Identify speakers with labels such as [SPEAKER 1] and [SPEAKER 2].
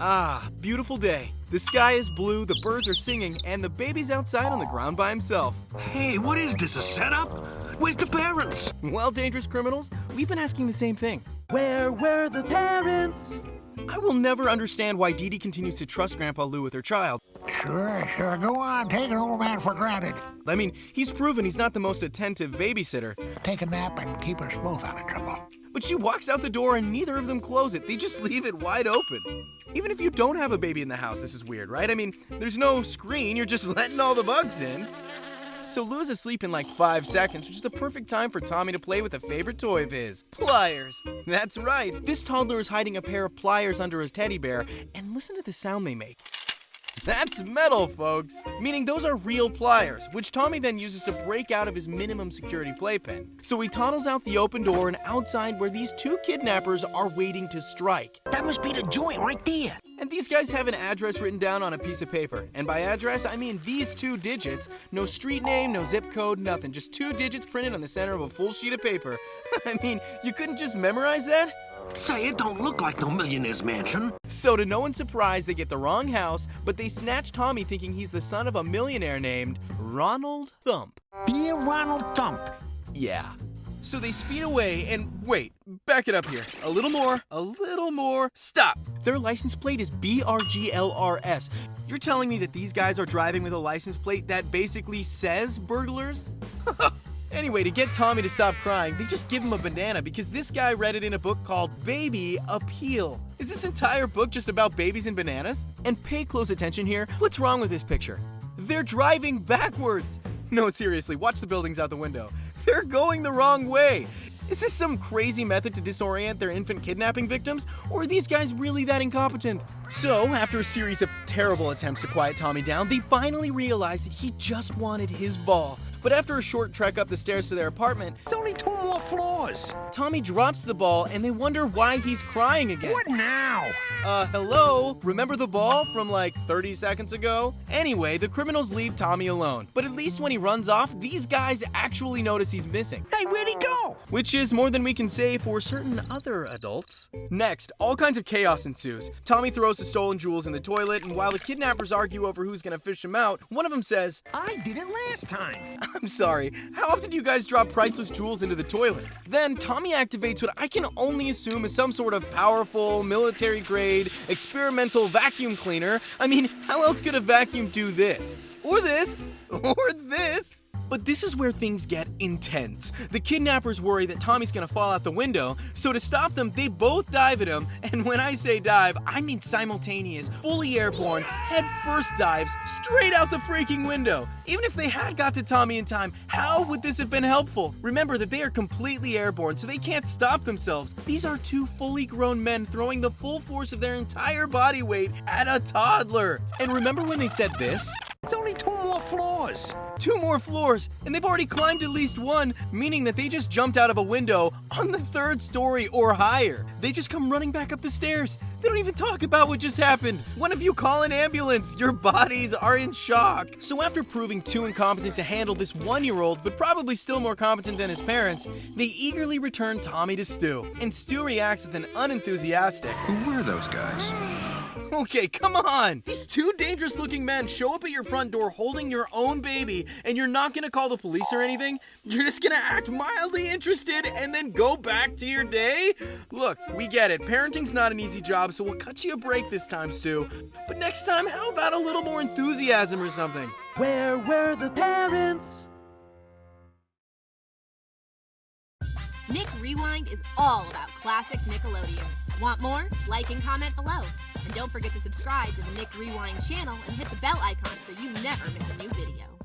[SPEAKER 1] Ah, beautiful day. The sky is blue, the birds are singing, and the baby's outside on the ground by himself.
[SPEAKER 2] Hey, what is this, a setup? Where's the parents?
[SPEAKER 1] Well, dangerous criminals, we've been asking the same thing. Where were the parents? I will never understand why Didi continues to trust Grandpa Lou with her child.
[SPEAKER 3] Sure, sure. Go on. Take an old man for granted.
[SPEAKER 1] I mean, he's proven he's not the most attentive babysitter.
[SPEAKER 3] Take a nap and keep us both out of trouble.
[SPEAKER 1] But she walks out the door and neither of them close it. They just leave it wide open. Even if you don't have a baby in the house, this is weird, right? I mean, there's no screen, you're just letting all the bugs in. So Lou's asleep in like five seconds, which is the perfect time for Tommy to play with a favorite toy of his, pliers. That's right, this toddler is hiding a pair of pliers under his teddy bear, and listen to the sound they make. That's metal, folks! Meaning those are real pliers, which Tommy then uses to break out of his minimum security playpen. So he toddles out the open door and outside where these two kidnappers are waiting to strike.
[SPEAKER 2] That must be the joint right there.
[SPEAKER 1] And these guys have an address written down on a piece of paper. And by address, I mean these two digits. No street name, no zip code, nothing. Just two digits printed on the center of a full sheet of paper. I mean, you couldn't just memorize that?
[SPEAKER 2] Say, it don't look like no millionaire's mansion.
[SPEAKER 1] So to no one's surprise, they get the wrong house, but they snatch Tommy thinking he's the son of a millionaire named Ronald Thump.
[SPEAKER 3] Dear Ronald Thump.
[SPEAKER 1] Yeah. So they speed away and wait, back it up here. A little more, a little more. Stop! Their license plate is BRGLRS. You're telling me that these guys are driving with a license plate that basically says burglars? Anyway, to get Tommy to stop crying, they just give him a banana because this guy read it in a book called Baby Appeal. Is this entire book just about babies and bananas? And pay close attention here. What's wrong with this picture? They're driving backwards. No, seriously, watch the buildings out the window. They're going the wrong way. Is this some crazy method to disorient their infant kidnapping victims? Or are these guys really that incompetent? So, after a series of terrible attempts to quiet Tommy down, they finally realize that he just wanted his ball. But after a short trek up the stairs to their apartment,
[SPEAKER 2] It's only two more floors.
[SPEAKER 1] Tommy drops the ball and they wonder why he's crying again.
[SPEAKER 3] What now?
[SPEAKER 1] Uh, hello? Remember the ball from like 30 seconds ago? Anyway, the criminals leave Tommy alone. But at least when he runs off, these guys actually notice he's missing.
[SPEAKER 2] Hey, where'd he go?
[SPEAKER 1] Which is more than we can say for certain other adults. Next, all kinds of chaos ensues. Tommy throws the stolen jewels in the toilet, and while the kidnappers argue over who's gonna fish them out, one of them says,
[SPEAKER 3] I did it last time.
[SPEAKER 1] I'm sorry, how often do you guys drop priceless jewels into the toilet? Then Tommy activates what I can only assume is some sort of powerful, military grade, experimental vacuum cleaner. I mean, how else could a vacuum do this? Or this? Or this? But this is where things get intense. The kidnappers worry that Tommy's gonna fall out the window, so to stop them, they both dive at him. And when I say dive, I mean simultaneous, fully airborne, head first dives straight out the freaking window. Even if they had got to Tommy in time, how would this have been helpful? Remember that they are completely airborne, so they can't stop themselves. These are two fully grown men throwing the full force of their entire body weight at a toddler. And remember when they said this?
[SPEAKER 2] It's only two more floors.
[SPEAKER 1] Two more floors, and they've already climbed at least one, meaning that they just jumped out of a window on the third story or higher. They just come running back up the stairs. They don't even talk about what just happened. One of you call an ambulance. Your bodies are in shock. So after proving too incompetent to handle this one-year-old, but probably still more competent than his parents, they eagerly return Tommy to Stu. And Stu reacts with an unenthusiastic,
[SPEAKER 4] Who were those guys?
[SPEAKER 1] Okay, come on! These two dangerous looking men show up at your front door holding your own baby, and you're not gonna call the police or anything? You're just gonna act mildly interested and then go back to your day? Look, we get it. Parenting's not an easy job, so we'll cut you a break this time, Stu. But next time, how about a little more enthusiasm or something? Where were the parents?
[SPEAKER 5] Nick Rewind is all about classic Nickelodeon. Want more? Like and comment below. And don't forget to subscribe to the Nick Rewind channel and hit the bell icon so you never miss a new video.